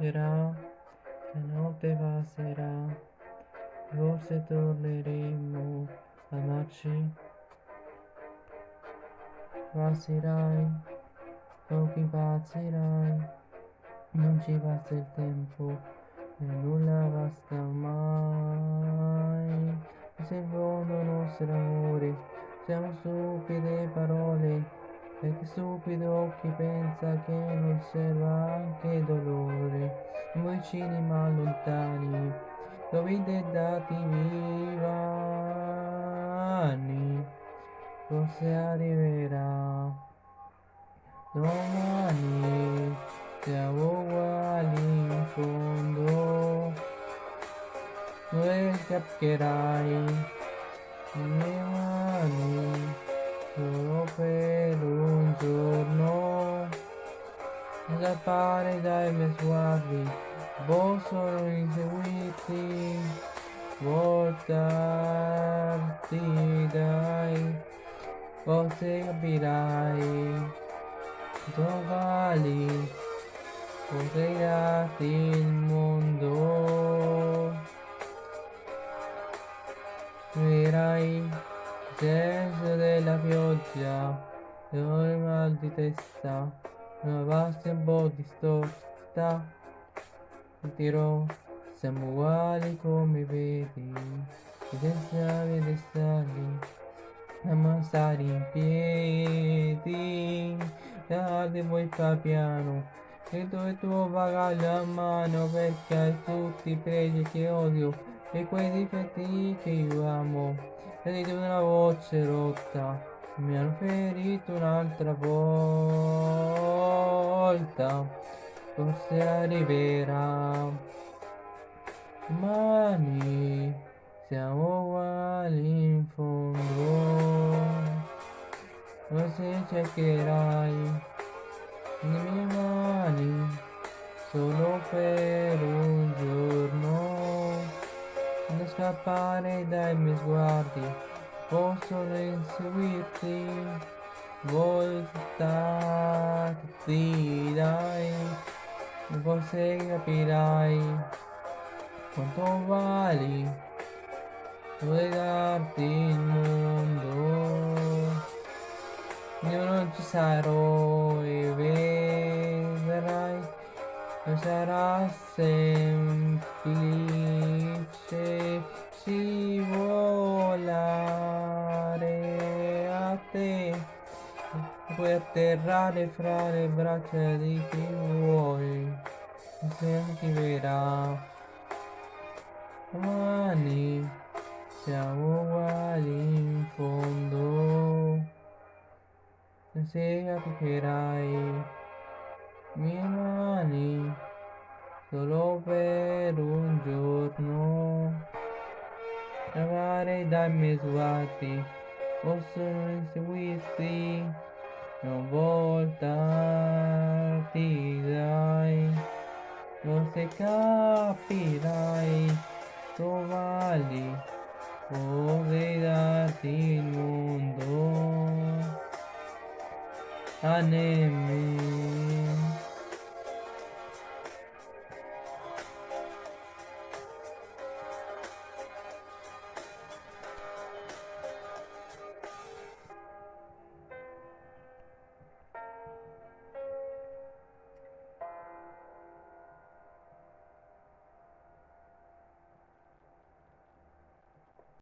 Era, la notte passerà, forse torneremo a amarci. Passerai, pochi passerai, non ci passa il tempo e nulla basta mai. Se il nostro amore, siamo stupide parole e che stupido chi pensa che non serva anche dolore. Vicini ma lontani, dovete dati vivani, forse arriverà. Domani siamo uguali in fondo, dove capcherai le mani solo per un giorno scappare dai miei sguardi possono inseguirti voltarti dai forse capirai dove vali potrei darti il della pioggia e ora mal di testa una vasta un po' distorta ti dirò siamo uguali come vedi i destali e destali a stare in piedi tardi vuoi fa piano. E tu bagaglio a mano perché hai tutti i pregi che odio e quei difetti che io amo. Sentite una voce rotta, mi hanno ferito un'altra volta, forse arriverà. Domani siamo uguali in fondo, forse cercherai le mie mani solo per un giorno. Da scappare dai miei sguardi, possono inseguirti, voltarti dai, forse capirai quanto vuoi darti il mondo, io non ci sarò e vedrai, non sarà semplice scivolare a te. Puoi atterrare fra le braccia di chi vuoi. Se ti verrà domani siamo uguali in fondo. Se capirai mie mani solo per un giorno Cavare dai miei sguardi possono inseguirti non voltarti dai forse capirai trovali vorrei darti il mondo a nemmeno